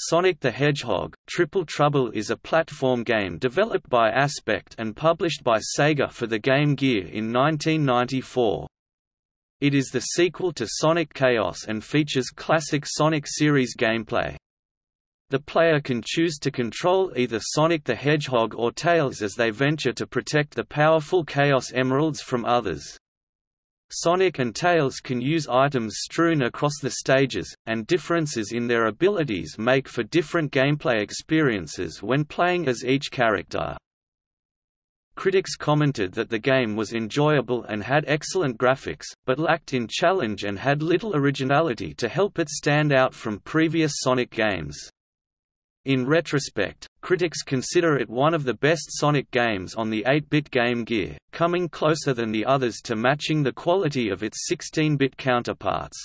Sonic the Hedgehog – Triple Trouble is a platform game developed by Aspect and published by Sega for the Game Gear in 1994. It is the sequel to Sonic Chaos and features classic Sonic series gameplay. The player can choose to control either Sonic the Hedgehog or Tails as they venture to protect the powerful Chaos Emeralds from others. Sonic and Tails can use items strewn across the stages, and differences in their abilities make for different gameplay experiences when playing as each character. Critics commented that the game was enjoyable and had excellent graphics, but lacked in challenge and had little originality to help it stand out from previous Sonic games. In retrospect, critics consider it one of the best Sonic games on the 8-bit Game Gear, coming closer than the others to matching the quality of its 16-bit counterparts.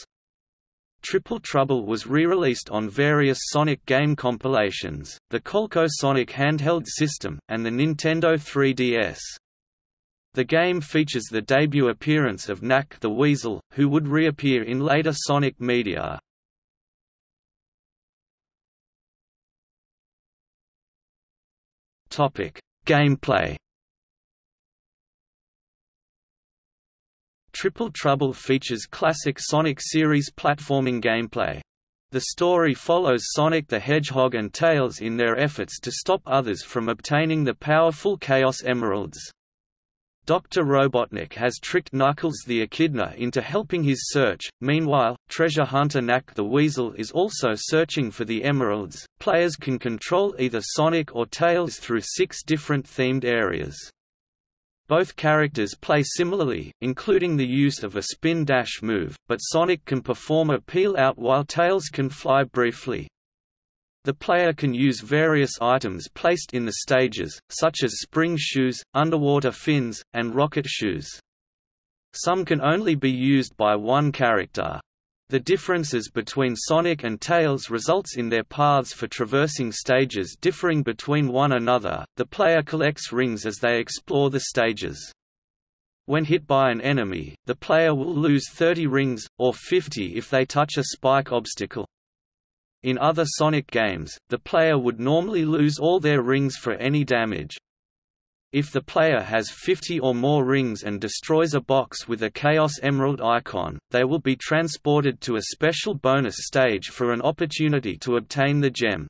Triple Trouble was re-released on various Sonic game compilations, the Coleco Sonic handheld system, and the Nintendo 3DS. The game features the debut appearance of Nack the Weasel, who would reappear in later Sonic media. Gameplay. Triple Trouble features classic Sonic series platforming gameplay. The story follows Sonic the Hedgehog and Tails in their efforts to stop others from obtaining the powerful Chaos Emeralds. Dr. Robotnik has tricked Knuckles the Echidna into helping his search. Meanwhile, treasure hunter Nack the Weasel is also searching for the emeralds. Players can control either Sonic or Tails through six different themed areas. Both characters play similarly, including the use of a spin dash move, but Sonic can perform a peel out while Tails can fly briefly. The player can use various items placed in the stages, such as spring shoes, underwater fins, and rocket shoes. Some can only be used by one character. The differences between Sonic and Tails results in their paths for traversing stages differing between one another. The player collects rings as they explore the stages. When hit by an enemy, the player will lose 30 rings, or 50 if they touch a spike obstacle. In other Sonic games, the player would normally lose all their rings for any damage. If the player has 50 or more rings and destroys a box with a Chaos Emerald icon, they will be transported to a special bonus stage for an opportunity to obtain the gem.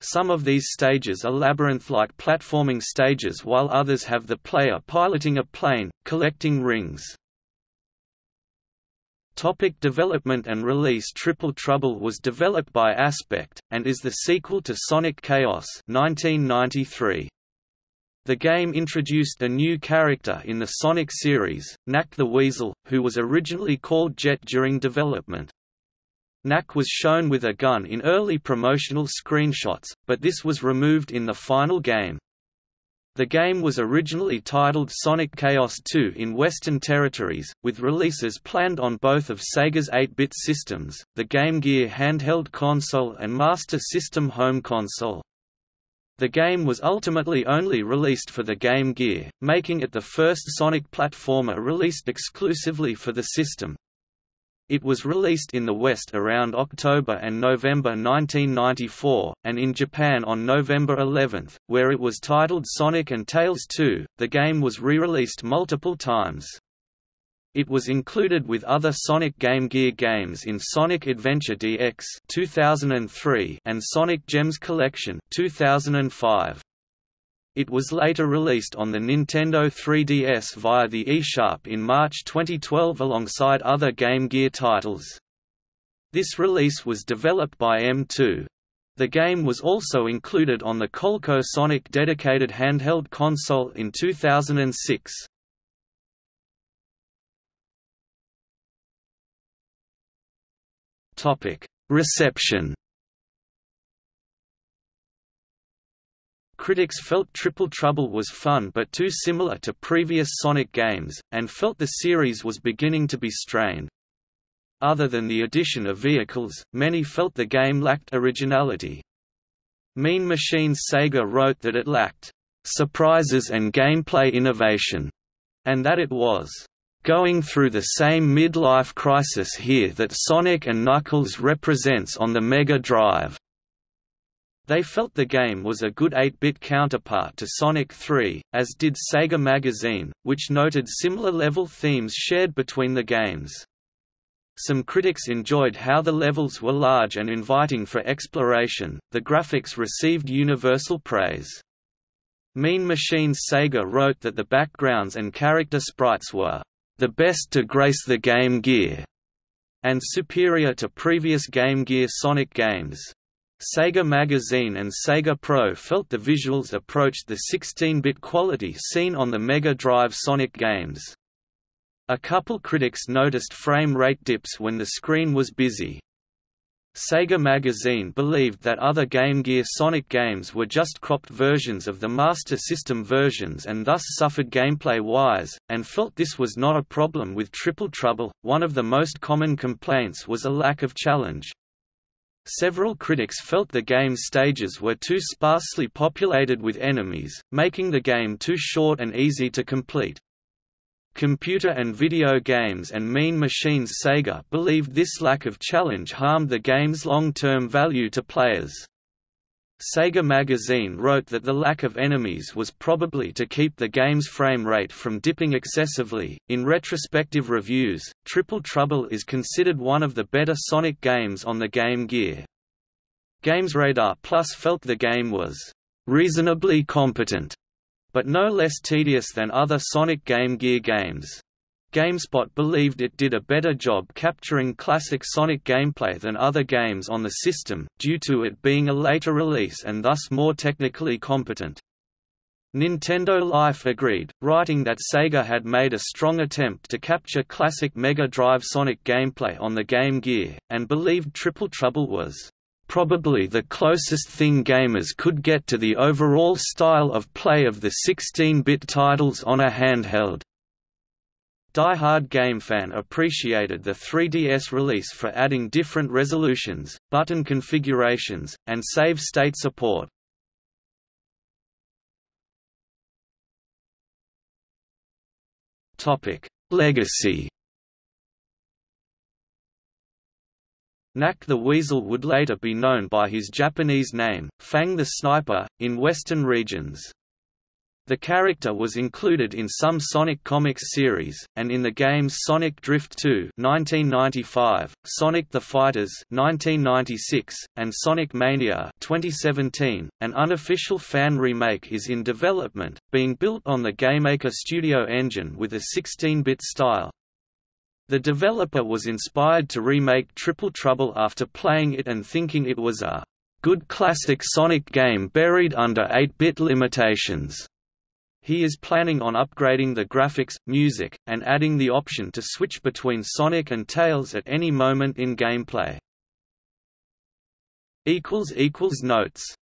Some of these stages are labyrinth-like platforming stages while others have the player piloting a plane, collecting rings. Topic development and release Triple Trouble was developed by Aspect, and is the sequel to Sonic Chaos 1993. The game introduced a new character in the Sonic series, Nack the Weasel, who was originally called Jet during development. Nack was shown with a gun in early promotional screenshots, but this was removed in the final game. The game was originally titled Sonic Chaos 2 in Western territories, with releases planned on both of Sega's 8-bit systems, the Game Gear handheld console and Master System home console. The game was ultimately only released for the Game Gear, making it the first Sonic platformer released exclusively for the system. It was released in the West around October and November 1994, and in Japan on November 11, where it was titled Sonic and Tails 2. The game was re-released multiple times. It was included with other Sonic Game Gear games in Sonic Adventure DX 2003 and Sonic Gems Collection 2005. It was later released on the Nintendo 3DS via the eShop in March 2012 alongside other Game Gear titles. This release was developed by M2. The game was also included on the Coleco Sonic dedicated handheld console in 2006. Reception Critics felt Triple Trouble was fun but too similar to previous Sonic games, and felt the series was beginning to be strained. Other than the addition of vehicles, many felt the game lacked originality. Mean Machines Sega wrote that it lacked surprises and gameplay innovation, and that it was going through the same midlife crisis here that Sonic and Knuckles represents on the Mega Drive. They felt the game was a good 8-bit counterpart to Sonic 3, as did Sega Magazine, which noted similar level themes shared between the games. Some critics enjoyed how the levels were large and inviting for exploration, the graphics received universal praise. Mean Machines Sega wrote that the backgrounds and character sprites were the best to grace the Game Gear, and superior to previous Game Gear Sonic games. Sega Magazine and Sega Pro felt the visuals approached the 16-bit quality seen on the Mega Drive Sonic games. A couple critics noticed frame rate dips when the screen was busy. Sega Magazine believed that other Game Gear Sonic games were just cropped versions of the Master System versions and thus suffered gameplay-wise, and felt this was not a problem with Triple Trouble. One of the most common complaints was a lack of challenge. Several critics felt the game's stages were too sparsely populated with enemies, making the game too short and easy to complete. Computer and Video Games and Mean Machines Sega believed this lack of challenge harmed the game's long-term value to players. Sega Magazine wrote that the lack of enemies was probably to keep the game's frame rate from dipping excessively. In retrospective reviews, Triple Trouble is considered one of the better Sonic games on the Game Gear. GamesRadar Plus felt the game was reasonably competent but no less tedious than other Sonic Game Gear games. GameSpot believed it did a better job capturing classic Sonic gameplay than other games on the system, due to it being a later release and thus more technically competent. Nintendo Life agreed, writing that Sega had made a strong attempt to capture classic Mega Drive Sonic gameplay on the Game Gear, and believed Triple Trouble was probably the closest thing gamers could get to the overall style of play of the 16-bit titles on a handheld. Die Hard GameFan appreciated the 3DS release for adding different resolutions, button configurations, and save state support. Legacy Nack the Weasel would later be known by his Japanese name, Fang the Sniper, in Western regions. The character was included in some Sonic Comics series, and in the games Sonic Drift 2 1995, Sonic the Fighters 1996, and Sonic Mania 2017. An unofficial fan remake is in development, being built on the GameMaker Studio engine with a 16-bit style, the developer was inspired to remake Triple Trouble after playing it and thinking it was a good classic Sonic game buried under 8-bit limitations. He is planning on upgrading the graphics, music, and adding the option to switch between Sonic and Tails at any moment in gameplay. Notes